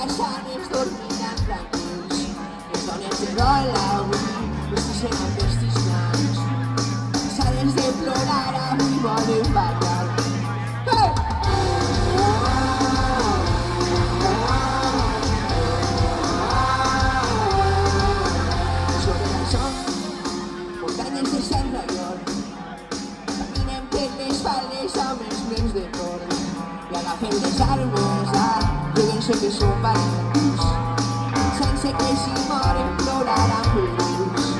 Kaszanie wtórki na frankuś Sonia se rola avui No sé si no vestis nans S'han de plorar avui Caminem per les faldes amb els meus de cor i agafem les arbres sopa Sunset que si more, no la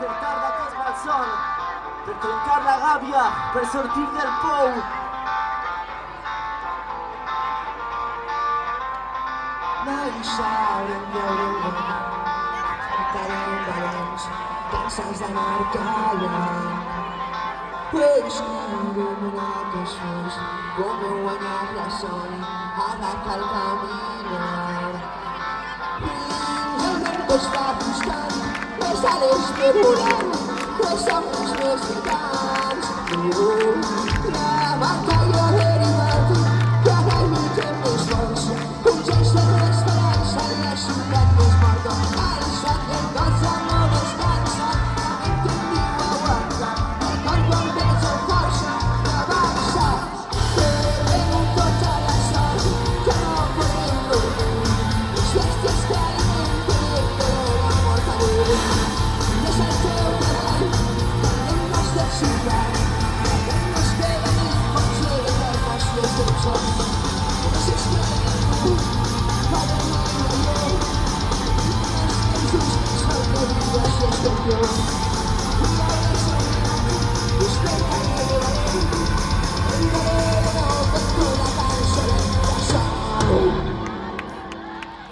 per la cosmalson, per trencar la gàbia, per sortir del pou. Nadie sabe en meu lugar, cantarem balons, danses de mercador. Peix il·luminat els fulls, com heu guanyat la sol, ara cal caminar. Fins al costat deixarem respirar, pois são os meus na batalha.